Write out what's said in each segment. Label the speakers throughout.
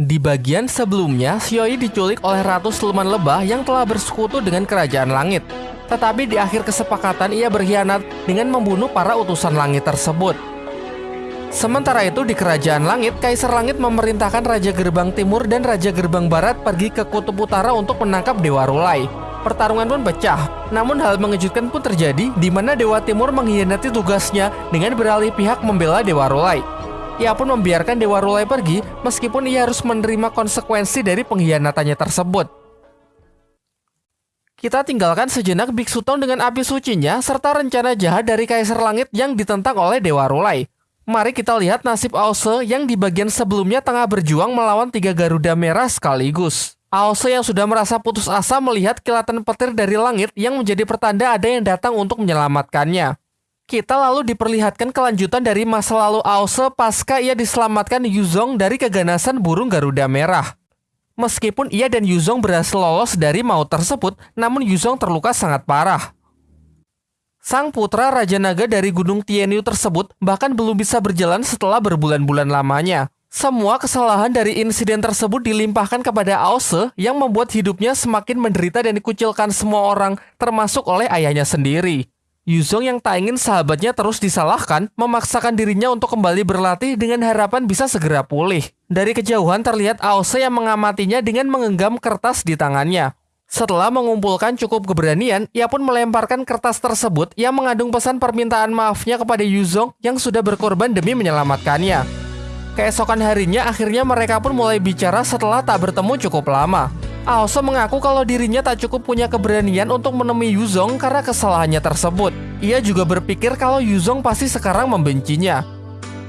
Speaker 1: Di bagian sebelumnya, Xioi diculik oleh Ratu Siluman Lebah yang telah bersekutu dengan Kerajaan Langit. Tetapi di akhir kesepakatan ia berkhianat dengan membunuh para utusan langit tersebut. Sementara itu di Kerajaan Langit, Kaisar Langit memerintahkan Raja Gerbang Timur dan Raja Gerbang Barat pergi ke Kutub Utara untuk menangkap Dewa Rulai. Pertarungan pun pecah, namun hal mengejutkan pun terjadi di mana Dewa Timur mengkhianati tugasnya dengan beralih pihak membela Dewa Rulai. Ia pun membiarkan Dewa Rulai pergi meskipun ia harus menerima konsekuensi dari pengkhianatannya tersebut. Kita tinggalkan sejenak Biksu Tong dengan api sucinya serta rencana jahat dari Kaisar Langit yang ditentang oleh Dewa Rulai. Mari kita lihat nasib Ause yang di bagian sebelumnya tengah berjuang melawan tiga Garuda Merah sekaligus. Aose yang sudah merasa putus asa melihat kilatan petir dari langit yang menjadi pertanda ada yang datang untuk menyelamatkannya. Kita lalu diperlihatkan kelanjutan dari masa lalu Aose pasca ia diselamatkan Yuzong dari keganasan burung Garuda Merah. Meskipun ia dan Yuzong berhasil lolos dari maut tersebut, namun Yuzong terluka sangat parah. Sang putra Raja Naga dari Gunung Tianyu tersebut bahkan belum bisa berjalan setelah berbulan-bulan lamanya. Semua kesalahan dari insiden tersebut dilimpahkan kepada Aose yang membuat hidupnya semakin menderita dan dikucilkan semua orang, termasuk oleh ayahnya sendiri. Yuzong yang tak ingin sahabatnya terus disalahkan, memaksakan dirinya untuk kembali berlatih dengan harapan bisa segera pulih. Dari kejauhan terlihat Aose yang mengamatinya dengan mengenggam kertas di tangannya. Setelah mengumpulkan cukup keberanian, ia pun melemparkan kertas tersebut yang mengandung pesan permintaan maafnya kepada Yuzong yang sudah berkorban demi menyelamatkannya. Keesokan harinya akhirnya mereka pun mulai bicara setelah tak bertemu cukup lama. Aoso mengaku kalau dirinya tak cukup punya keberanian untuk menemui Yuzong karena kesalahannya tersebut. Ia juga berpikir kalau Yuzong pasti sekarang membencinya.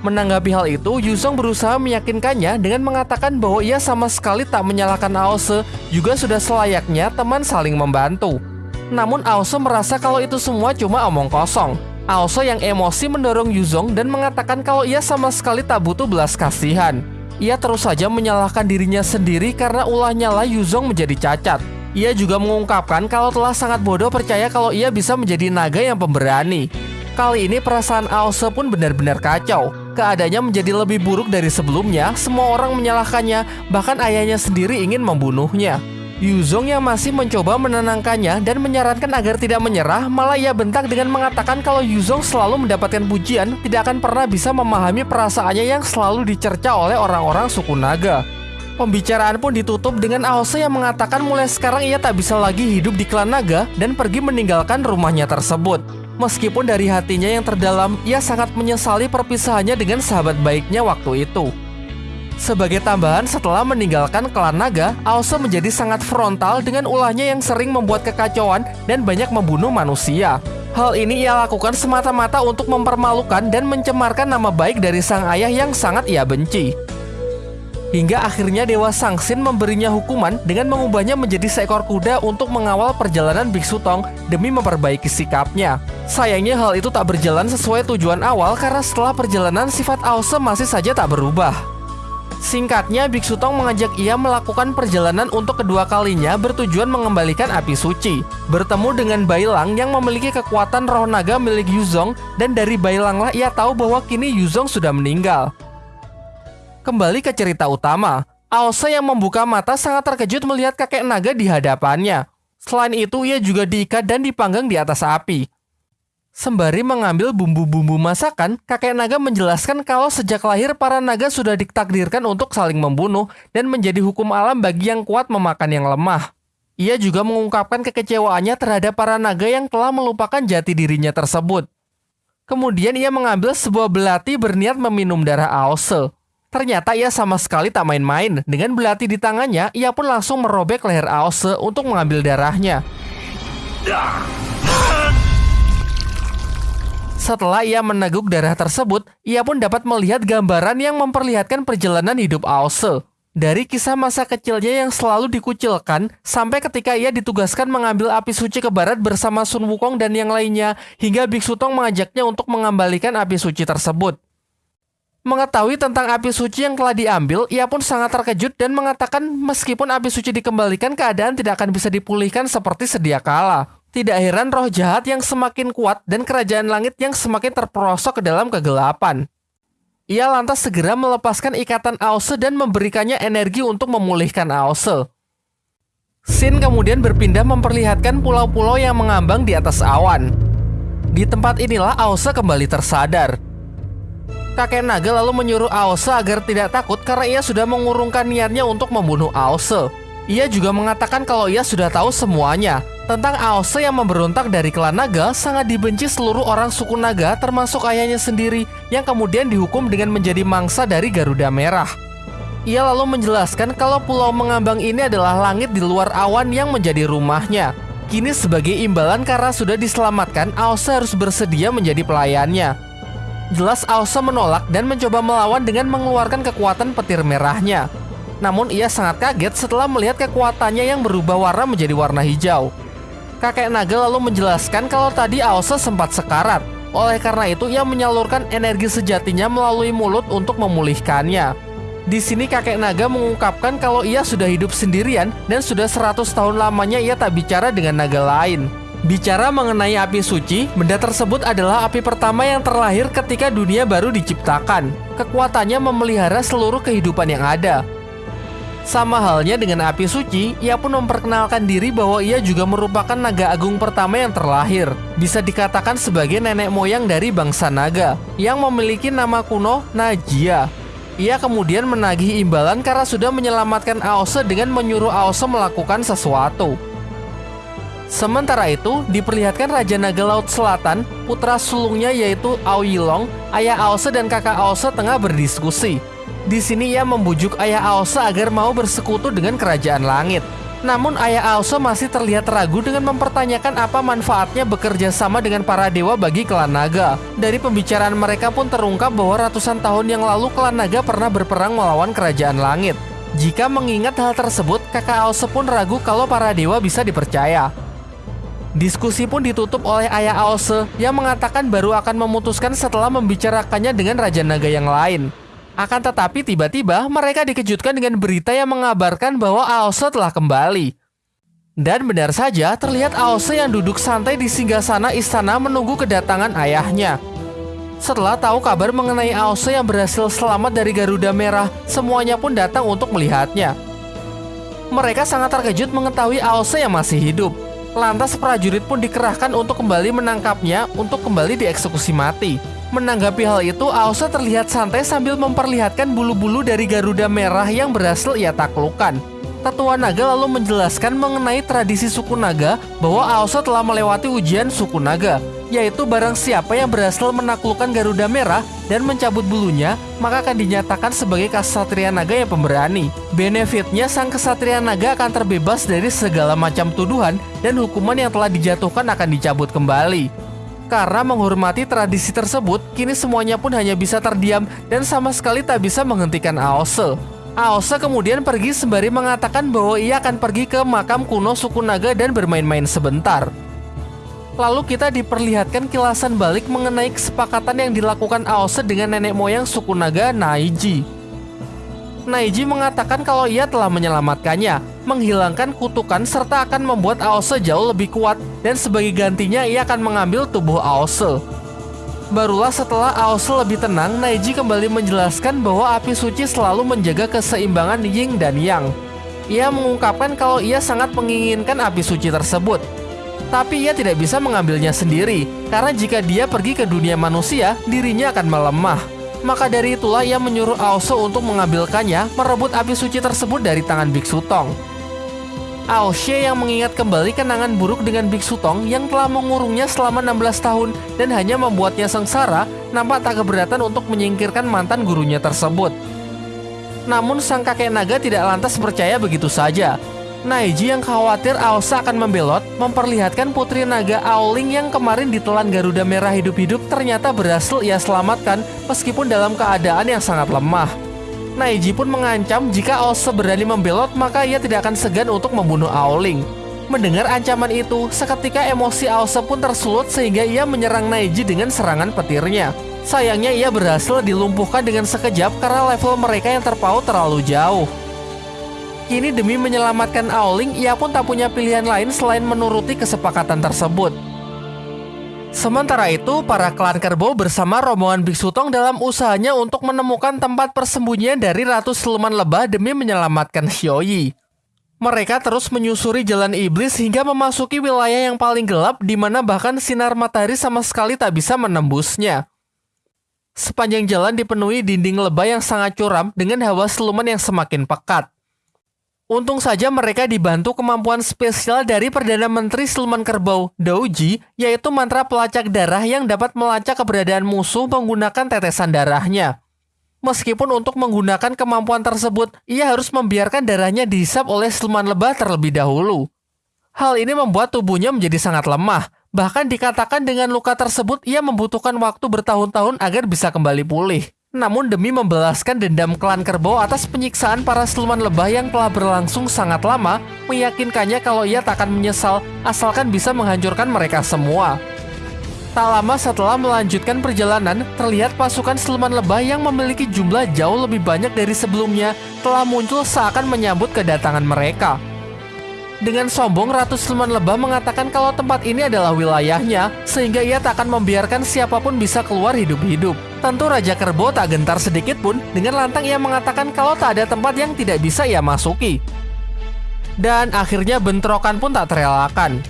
Speaker 1: Menanggapi hal itu, Yuzong berusaha meyakinkannya dengan mengatakan bahwa ia sama sekali tak menyalahkan Aose, juga sudah selayaknya teman saling membantu. Namun Aose merasa kalau itu semua cuma omong kosong. Aoso yang emosi mendorong Yuzong dan mengatakan kalau ia sama sekali tak butuh belas kasihan. Ia terus saja menyalahkan dirinya sendiri karena ulahnya lah Yuzong menjadi cacat. Ia juga mengungkapkan kalau telah sangat bodoh percaya kalau ia bisa menjadi naga yang pemberani. Kali ini perasaan Aose pun benar-benar kacau. Keadaannya menjadi lebih buruk dari sebelumnya, semua orang menyalahkannya, bahkan ayahnya sendiri ingin membunuhnya. Yuzong yang masih mencoba menenangkannya dan menyarankan agar tidak menyerah, malah ia bentak dengan mengatakan kalau Yuzong selalu mendapatkan pujian, tidak akan pernah bisa memahami perasaannya yang selalu dicerca oleh orang-orang suku naga. Pembicaraan pun ditutup dengan Aose yang mengatakan mulai sekarang ia tak bisa lagi hidup di klan naga dan pergi meninggalkan rumahnya tersebut. Meskipun dari hatinya yang terdalam, ia sangat menyesali perpisahannya dengan sahabat baiknya waktu itu. Sebagai tambahan, setelah meninggalkan klan naga, Aose menjadi sangat frontal dengan ulahnya yang sering membuat kekacauan dan banyak membunuh manusia. Hal ini ia lakukan semata-mata untuk mempermalukan dan mencemarkan nama baik dari sang ayah yang sangat ia benci. Hingga akhirnya Dewa Sangsin memberinya hukuman dengan mengubahnya menjadi seekor kuda untuk mengawal perjalanan Biksu Tong demi memperbaiki sikapnya. Sayangnya hal itu tak berjalan sesuai tujuan awal karena setelah perjalanan sifat Aose masih saja tak berubah. Singkatnya, Biksu Tong mengajak ia melakukan perjalanan untuk kedua kalinya bertujuan mengembalikan api suci. Bertemu dengan Bailang yang memiliki kekuatan roh naga milik Yuzong dan dari Bailanglah ia tahu bahwa kini Yuzong sudah meninggal. Kembali ke cerita utama, Aose yang membuka mata sangat terkejut melihat kakek naga di hadapannya. Selain itu, ia juga diikat dan dipanggang di atas api. Sembari mengambil bumbu-bumbu masakan, kakek naga menjelaskan kalau sejak lahir para naga sudah ditakdirkan untuk saling membunuh dan menjadi hukum alam bagi yang kuat memakan yang lemah. Ia juga mengungkapkan kekecewaannya terhadap para naga yang telah melupakan jati dirinya tersebut. Kemudian ia mengambil sebuah belati berniat meminum darah Aose. Ternyata ia sama sekali tak main-main. Dengan belati di tangannya, ia pun langsung merobek leher Aose untuk mengambil darahnya. Setelah ia meneguk darah tersebut, ia pun dapat melihat gambaran yang memperlihatkan perjalanan hidup Aose. Dari kisah masa kecilnya yang selalu dikucilkan, sampai ketika ia ditugaskan mengambil api suci ke barat bersama Sun Wukong dan yang lainnya, hingga Biksu Tong mengajaknya untuk mengembalikan api suci tersebut. Mengetahui tentang api suci yang telah diambil, ia pun sangat terkejut dan mengatakan meskipun api suci dikembalikan, keadaan tidak akan bisa dipulihkan seperti sedia kala. Tidak heran roh jahat yang semakin kuat dan kerajaan langit yang semakin terperosok ke dalam kegelapan. Ia lantas segera melepaskan ikatan Aose dan memberikannya energi untuk memulihkan Aose. Sin kemudian berpindah memperlihatkan pulau-pulau yang mengambang di atas awan. Di tempat inilah Aose kembali tersadar. Kakek naga lalu menyuruh Aose agar tidak takut karena ia sudah mengurungkan niatnya untuk membunuh Aose. Ia juga mengatakan kalau ia sudah tahu semuanya, tentang Aose yang memberontak dari klan naga sangat dibenci seluruh orang suku naga termasuk ayahnya sendiri yang kemudian dihukum dengan menjadi mangsa dari Garuda Merah. Ia lalu menjelaskan kalau pulau mengambang ini adalah langit di luar awan yang menjadi rumahnya. Kini sebagai imbalan karena sudah diselamatkan, Aose harus bersedia menjadi pelayannya. Jelas Aose menolak dan mencoba melawan dengan mengeluarkan kekuatan petir merahnya. Namun ia sangat kaget setelah melihat kekuatannya yang berubah warna menjadi warna hijau kakek naga lalu menjelaskan kalau tadi Aose sempat sekarat. Oleh karena itu, ia menyalurkan energi sejatinya melalui mulut untuk memulihkannya. Di sini kakek naga mengungkapkan kalau ia sudah hidup sendirian dan sudah 100 tahun lamanya ia tak bicara dengan naga lain. Bicara mengenai api suci, benda tersebut adalah api pertama yang terlahir ketika dunia baru diciptakan. Kekuatannya memelihara seluruh kehidupan yang ada. Sama halnya dengan api suci, ia pun memperkenalkan diri bahwa ia juga merupakan naga agung pertama yang terlahir. Bisa dikatakan sebagai nenek moyang dari bangsa naga, yang memiliki nama kuno Najia. Ia kemudian menagih imbalan karena sudah menyelamatkan Aose dengan menyuruh Aose melakukan sesuatu. Sementara itu, diperlihatkan Raja Naga Laut Selatan, putra sulungnya yaitu Aoyilong, ayah Aose dan kakak Aose tengah berdiskusi. Di sini ia membujuk ayah Aose agar mau bersekutu dengan kerajaan langit. Namun ayah Aose masih terlihat ragu dengan mempertanyakan apa manfaatnya bekerja sama dengan para dewa bagi klan naga. Dari pembicaraan mereka pun terungkap bahwa ratusan tahun yang lalu klan naga pernah berperang melawan kerajaan langit. Jika mengingat hal tersebut, kakak Aose pun ragu kalau para dewa bisa dipercaya. Diskusi pun ditutup oleh ayah Aose yang mengatakan baru akan memutuskan setelah membicarakannya dengan Raja Naga yang lain. Akan tetapi tiba-tiba mereka dikejutkan dengan berita yang mengabarkan bahwa Aose telah kembali. Dan benar saja terlihat Aose yang duduk santai di singgasana istana menunggu kedatangan ayahnya. Setelah tahu kabar mengenai Aose yang berhasil selamat dari Garuda Merah, semuanya pun datang untuk melihatnya. Mereka sangat terkejut mengetahui Aose yang masih hidup. Lantas prajurit pun dikerahkan untuk kembali menangkapnya untuk kembali dieksekusi mati. Menanggapi hal itu, Aosa terlihat santai sambil memperlihatkan bulu-bulu dari Garuda merah yang berhasil ia taklukkan. Tetua Naga lalu menjelaskan mengenai tradisi suku Naga bahwa Aosa telah melewati ujian suku Naga, yaitu barang siapa yang berhasil menaklukkan Garuda Merah dan mencabut bulunya, maka akan dinyatakan sebagai kasatria naga yang pemberani. Benefitnya, sang kesatria naga akan terbebas dari segala macam tuduhan dan hukuman yang telah dijatuhkan akan dicabut kembali. Karena menghormati tradisi tersebut, kini semuanya pun hanya bisa terdiam dan sama sekali tak bisa menghentikan Aose. Aose kemudian pergi sembari mengatakan bahwa ia akan pergi ke makam kuno suku naga dan bermain-main sebentar. Lalu kita diperlihatkan kilasan balik mengenai kesepakatan yang dilakukan Aose dengan nenek moyang suku naga Naiji. Naiji mengatakan kalau ia telah menyelamatkannya, menghilangkan kutukan serta akan membuat Aose jauh lebih kuat dan sebagai gantinya ia akan mengambil tubuh Aose. Barulah setelah Aose lebih tenang, Naiji kembali menjelaskan bahwa api suci selalu menjaga keseimbangan Ying dan Yang. Ia mengungkapkan kalau ia sangat menginginkan api suci tersebut. Tapi ia tidak bisa mengambilnya sendiri, karena jika dia pergi ke dunia manusia, dirinya akan melemah. Maka dari itulah ia menyuruh Aoso untuk mengambilkannya merebut api suci tersebut dari tangan Biksu Tong. Aoshe yang mengingat kembali kenangan buruk dengan Biksu Tong yang telah mengurungnya selama 16 tahun dan hanya membuatnya sengsara, nampak tak keberatan untuk menyingkirkan mantan gurunya tersebut. Namun sang kakek naga tidak lantas percaya begitu saja. Naiji yang khawatir Aosa akan membelot memperlihatkan putri naga Aoling yang kemarin ditelan Garuda Merah hidup-hidup ternyata berhasil ia selamatkan meskipun dalam keadaan yang sangat lemah. Naiji pun mengancam jika Aosa berani membelot maka ia tidak akan segan untuk membunuh Aoling. Mendengar ancaman itu, seketika emosi Aosa pun tersulut sehingga ia menyerang Naiji dengan serangan petirnya. Sayangnya ia berhasil dilumpuhkan dengan sekejap karena level mereka yang terpaut terlalu jauh. Kini demi menyelamatkan Aoling, ia pun tak punya pilihan lain selain menuruti kesepakatan tersebut. Sementara itu, para klan kerbau bersama rombongan Biksu Tong dalam usahanya untuk menemukan tempat persembunyian dari Ratu Siluman Lebah demi menyelamatkan Xiaoyi. Mereka terus menyusuri jalan iblis hingga memasuki wilayah yang paling gelap di mana bahkan sinar matahari sama sekali tak bisa menembusnya. Sepanjang jalan dipenuhi dinding lebah yang sangat curam dengan hawa siluman yang semakin pekat. Untung saja mereka dibantu kemampuan spesial dari Perdana Menteri Siluman Kerbau, Dauji, yaitu mantra pelacak darah yang dapat melacak keberadaan musuh menggunakan tetesan darahnya. Meskipun untuk menggunakan kemampuan tersebut, ia harus membiarkan darahnya dihisap oleh siluman lebah terlebih dahulu. Hal ini membuat tubuhnya menjadi sangat lemah, bahkan dikatakan dengan luka tersebut ia membutuhkan waktu bertahun-tahun agar bisa kembali pulih. Namun demi membalaskan dendam klan kerbau atas penyiksaan para siluman lebah yang telah berlangsung sangat lama, meyakinkannya kalau ia tak akan menyesal asalkan bisa menghancurkan mereka semua. Tak lama setelah melanjutkan perjalanan, terlihat pasukan siluman lebah yang memiliki jumlah jauh lebih banyak dari sebelumnya telah muncul seakan menyambut kedatangan mereka. Dengan sombong, Ratu Siluman Lebah mengatakan kalau tempat ini adalah wilayahnya, sehingga ia tak akan membiarkan siapa pun bisa keluar hidup-hidup. Tentu Raja Kerbau tak gentar sedikit pun, dengan lantang ia mengatakan kalau tak ada tempat yang tidak bisa ia masuki. Dan akhirnya bentrokan pun tak terelakkan.